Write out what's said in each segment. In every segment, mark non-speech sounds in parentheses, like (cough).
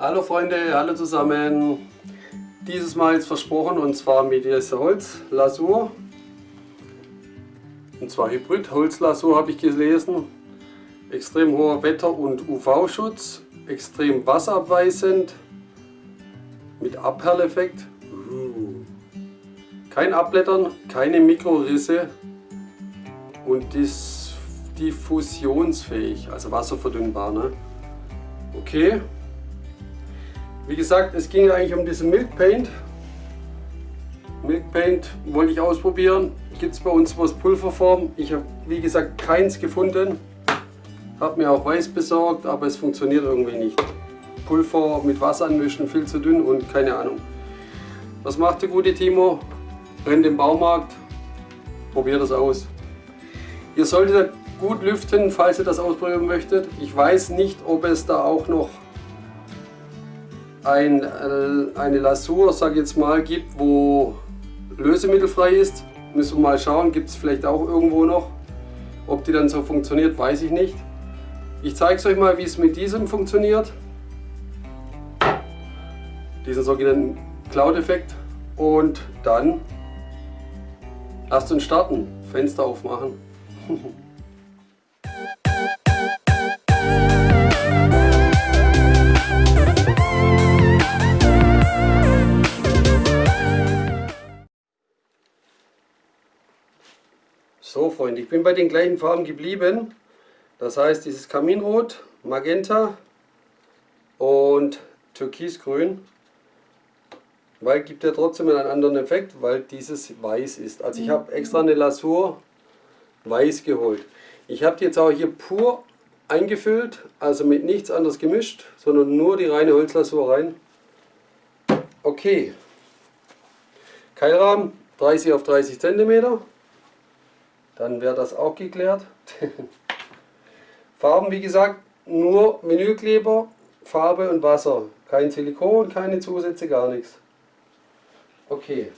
Hallo Freunde, hallo zusammen. Dieses Mal ist versprochen und zwar mit dieser Holzlasur. Und zwar Hybrid Holzlasur habe ich gelesen. Extrem hoher Wetter- und UV-Schutz, extrem wasserabweisend, mit Abperleffekt. Uh. Kein Abblättern, keine Mikrorisse und ist diffusionsfähig, also wasserverdünnbar. Ne? Okay. Wie gesagt, es ging eigentlich um diesen Milk Paint. Milk Paint wollte ich ausprobieren. Gibt es bei uns was Pulverform. Ich habe wie gesagt keins gefunden. Habe mir auch weiß besorgt, aber es funktioniert irgendwie nicht. Pulver mit Wasser anmischen, viel zu dünn und keine Ahnung. Was macht der gute Timo? Rennt im Baumarkt, probiert das aus. Ihr solltet gut lüften, falls ihr das ausprobieren möchtet. Ich weiß nicht, ob es da auch noch ein, äh, eine Lasur, sage jetzt mal, gibt, wo lösemittelfrei ist. Müssen wir mal schauen, gibt es vielleicht auch irgendwo noch. Ob die dann so funktioniert, weiß ich nicht. Ich zeige es euch mal, wie es mit diesem funktioniert. Diesen sogenannten Cloud-Effekt. Und dann lasst uns starten. Fenster aufmachen. (laughs) So Freunde, ich bin bei den gleichen Farben geblieben. Das heißt dieses Kaminrot, Magenta und Türkisgrün. Weil gibt ja trotzdem einen anderen Effekt, weil dieses weiß ist. Also ich habe extra eine Lasur weiß geholt. Ich habe die jetzt auch hier pur eingefüllt, also mit nichts anderes gemischt, sondern nur die reine Holzlasur rein. Okay. Keilrahmen 30 auf 30 cm. Dann wäre das auch geklärt. (laughs) Farben, wie gesagt, nur Vinylkleber, Farbe und Wasser. Kein Silikon, keine Zusätze, gar nichts. Okay.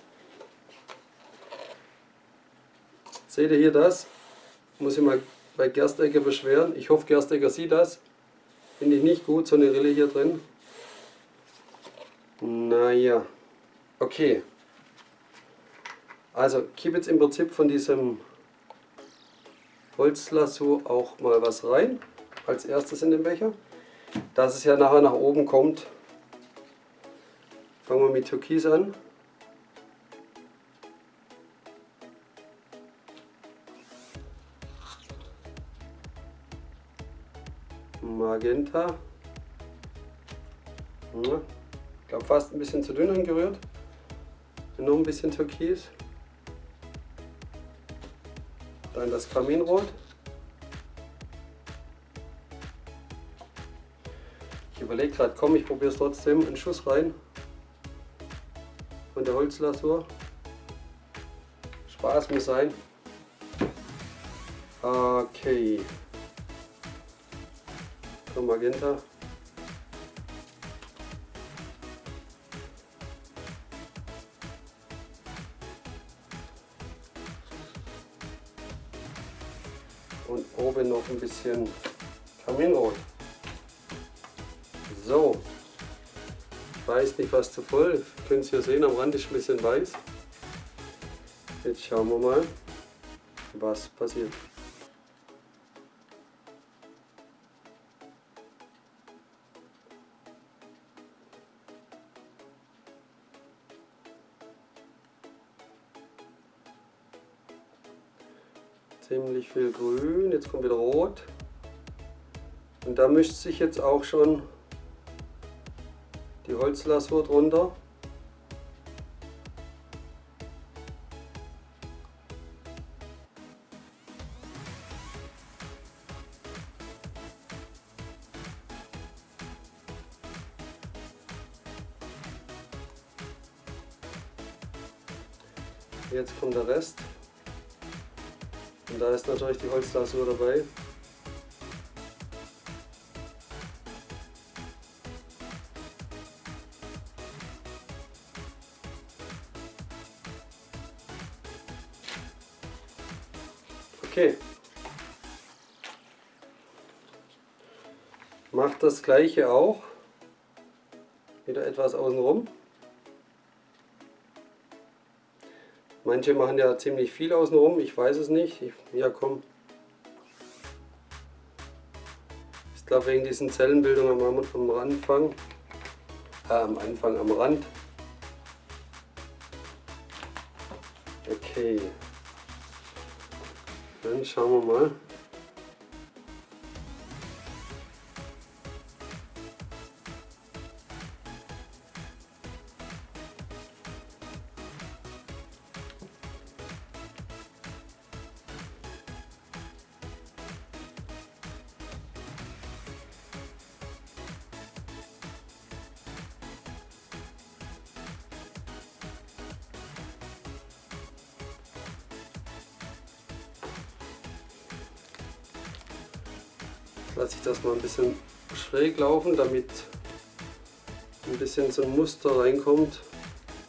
Seht ihr hier das? Muss ich mal bei Gerstegger beschweren. Ich hoffe, Gerstegger sieht das. Finde ich nicht gut, so eine Rille hier drin. Naja. Okay. Also, gebe jetzt im Prinzip von diesem Holzlasur auch mal was rein. Als erstes in den Becher. Dass es ja nachher nach oben kommt. Fangen wir mit Türkis an. Magenta. Ich glaube fast ein bisschen zu dünn angerührt. Noch ein bisschen Türkis. Dann das Kaminrot. Ich überlege gerade, komm, ich probiere es trotzdem. Einen Schuss rein. Von der Holzlasur. Spaß muss sein. Okay. Magenta. Und oben noch ein bisschen Kaminrot. So. Ich weiß nicht, was zu voll. Ihr könnt es hier sehen, am Rand ist ein bisschen weiß. Jetzt schauen wir mal, was passiert. Ziemlich viel grün, jetzt kommt wieder rot. Und da mischt sich jetzt auch schon die Holzlasur drunter. Jetzt kommt der Rest. Da ist natürlich die Holzlasur dabei. Okay. Macht das gleiche auch wieder etwas außenrum. Manche machen ja ziemlich viel außenrum, ich weiß es nicht. Ich, ja komm. Ich glaube wegen diesen Zellenbildungen am, am Anfang, äh, am Anfang am Rand. Okay. Dann schauen wir mal. Lasse ich das mal ein bisschen schräg laufen, damit ein bisschen so ein Muster reinkommt,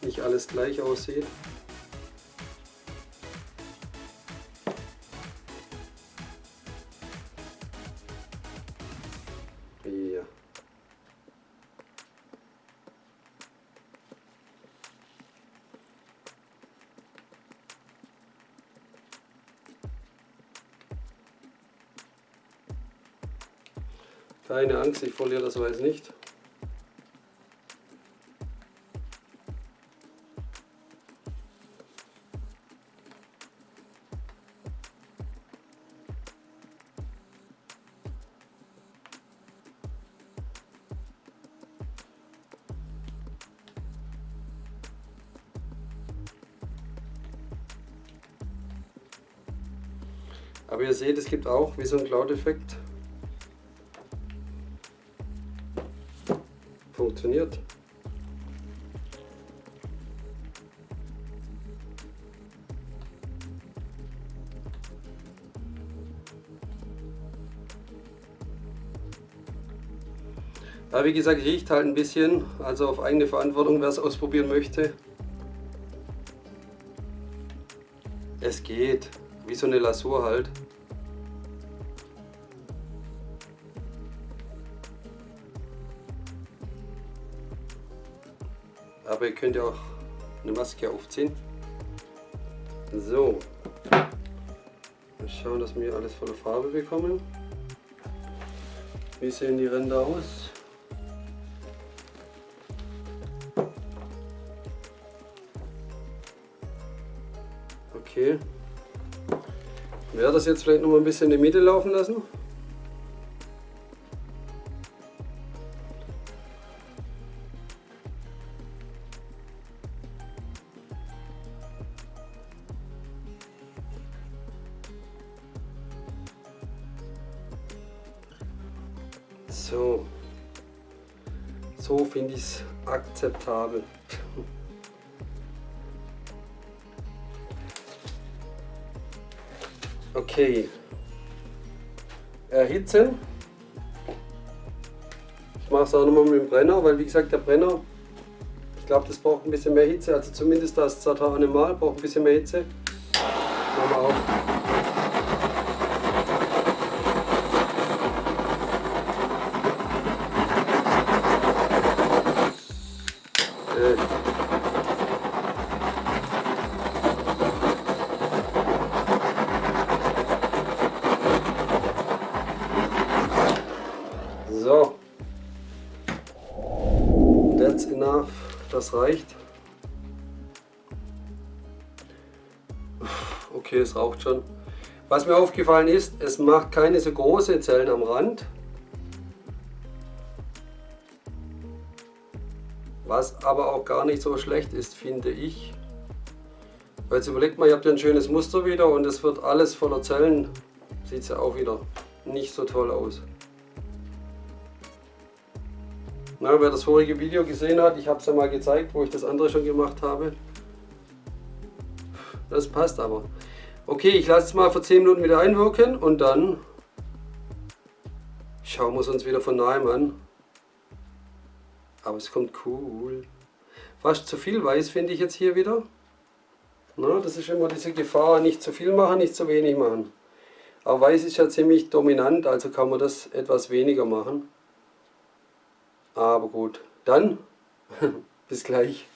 nicht alles gleich aussieht. Keine Angst, ich verliere das Weiß nicht. Aber ihr seht, es gibt auch wie so ein Cloud-Effekt funktioniert. Ja, wie gesagt, riecht halt ein bisschen, also auf eigene Verantwortung, wer es ausprobieren möchte. Es geht, wie so eine Lasur halt. Aber ihr könnt ja auch eine Maske aufziehen. So, wir schauen, dass wir alles volle Farbe bekommen. Wie sehen die Ränder aus? Okay. Ich werde das jetzt vielleicht noch mal ein bisschen in die Mitte laufen lassen. So, so finde (laughs) ich es akzeptabel. Okay, erhitzen. Ich mache es auch nochmal mit dem Brenner, weil wie gesagt der Brenner, ich glaube das braucht ein bisschen mehr Hitze, also zumindest das Zata Animal braucht ein bisschen mehr Hitze. Machen wir auch. That's enough. Das reicht. Okay, es raucht schon. Was mir aufgefallen ist, es macht keine so große Zellen am Rand. Was aber auch gar nicht so schlecht ist, finde ich. Jetzt überlegt mal, ihr habt ja ein schönes Muster wieder und es wird alles voller Zellen. Sieht es ja auch wieder nicht so toll aus. Na, wer das vorige Video gesehen hat, ich habe es ja mal gezeigt, wo ich das andere schon gemacht habe. Das passt aber. Okay, ich lasse es mal für 10 Minuten wieder einwirken und dann schauen wir es uns wieder von nahem an. Aber es kommt cool. Fast zu viel Weiß finde ich jetzt hier wieder. Na, das ist immer diese Gefahr, nicht zu viel machen, nicht zu wenig machen. Aber Weiß ist ja ziemlich dominant, also kann man das etwas weniger machen. Aber gut, dann (laughs) Bis gleich.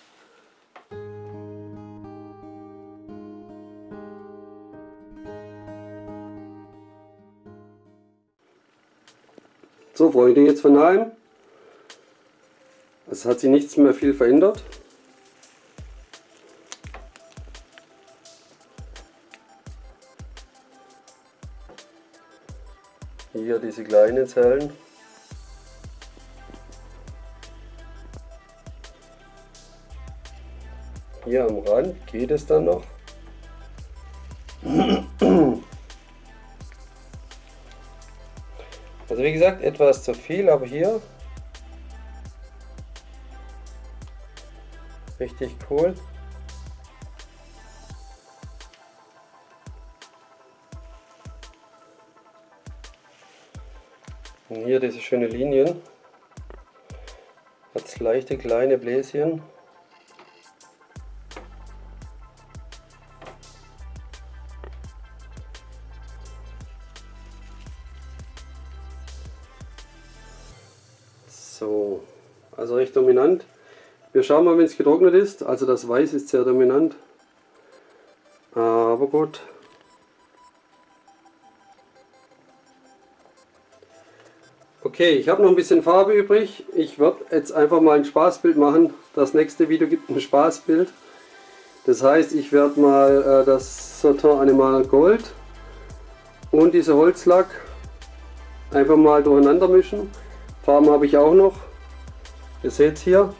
So Freunde, jetzt von daheim. Es hat sich nichts mehr viel verändert. Hier diese kleinen Zellen. Hier am Rand geht es dann noch. Also wie gesagt, etwas zu viel, aber hier richtig cool. Und hier diese schöne Linien. Hat leichte kleine Bläschen. Schauen mal, wenn es getrocknet ist. Also das Weiß ist sehr dominant. Aber gut. Okay, ich habe noch ein bisschen Farbe übrig. Ich werde jetzt einfach mal ein Spaßbild machen. Das nächste Video gibt ein Spaßbild. Das heißt, ich werde mal äh, das Satin Animal Gold und diese Holzlack einfach mal durcheinander mischen. Farben habe ich auch noch. Ihr seht es hier.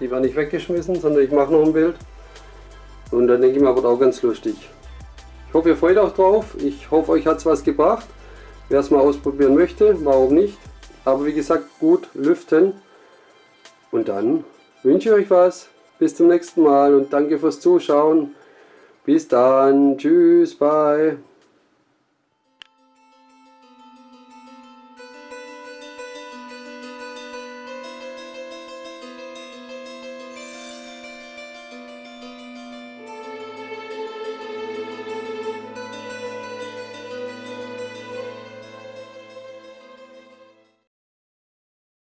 Die werden nicht weggeschmissen, sondern ich mache noch ein Bild. Und dann denke ich mal, wird auch ganz lustig. Ich hoffe, ihr freut euch drauf. Ich hoffe, euch hat es was gebracht. Wer es mal ausprobieren möchte, warum nicht. Aber wie gesagt, gut lüften. Und dann wünsche ich euch was. Bis zum nächsten Mal und danke fürs Zuschauen. Bis dann. Tschüss. Bye.